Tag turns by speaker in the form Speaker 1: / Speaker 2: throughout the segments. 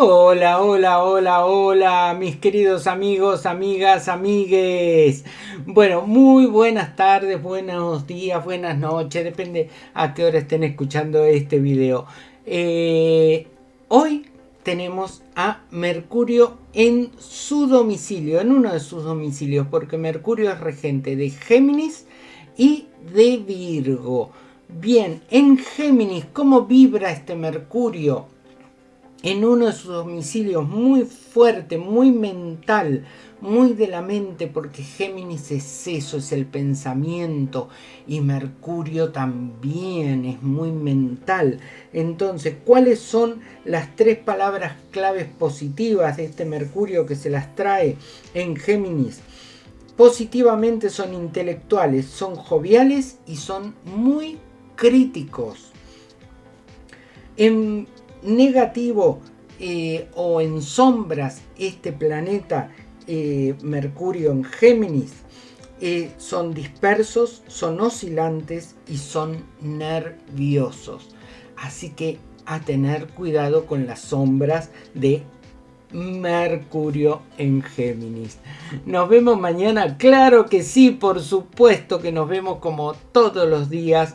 Speaker 1: Hola, hola, hola, hola, mis queridos amigos, amigas, amigues. Bueno, muy buenas tardes, buenos días, buenas noches, depende a qué hora estén escuchando este video. Eh, hoy tenemos a Mercurio en su domicilio, en uno de sus domicilios, porque Mercurio es regente de Géminis y de Virgo. Bien, en Géminis, ¿cómo vibra este Mercurio? En uno de sus domicilios muy fuerte, muy mental, muy de la mente, porque Géminis es eso, es el pensamiento, y Mercurio también es muy mental. Entonces, ¿cuáles son las tres palabras claves positivas de este Mercurio que se las trae en Géminis? Positivamente son intelectuales, son joviales y son muy críticos. En negativo eh, o en sombras este planeta eh, Mercurio en Géminis eh, son dispersos, son oscilantes y son nerviosos. Así que a tener cuidado con las sombras de Mercurio en Géminis. Nos vemos mañana, claro que sí, por supuesto que nos vemos como todos los días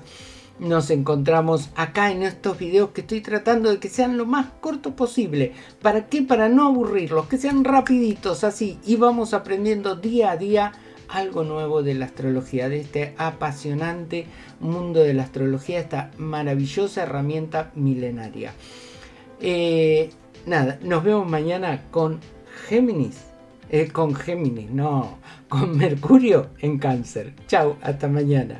Speaker 1: nos encontramos acá en estos videos que estoy tratando de que sean lo más corto posible. ¿Para qué? Para no aburrirlos, que sean rapiditos así y vamos aprendiendo día a día algo nuevo de la astrología, de este apasionante mundo de la astrología, esta maravillosa herramienta milenaria. Eh, nada, nos vemos mañana con Géminis. Eh, con Géminis, no, con Mercurio en cáncer. Chao, hasta mañana.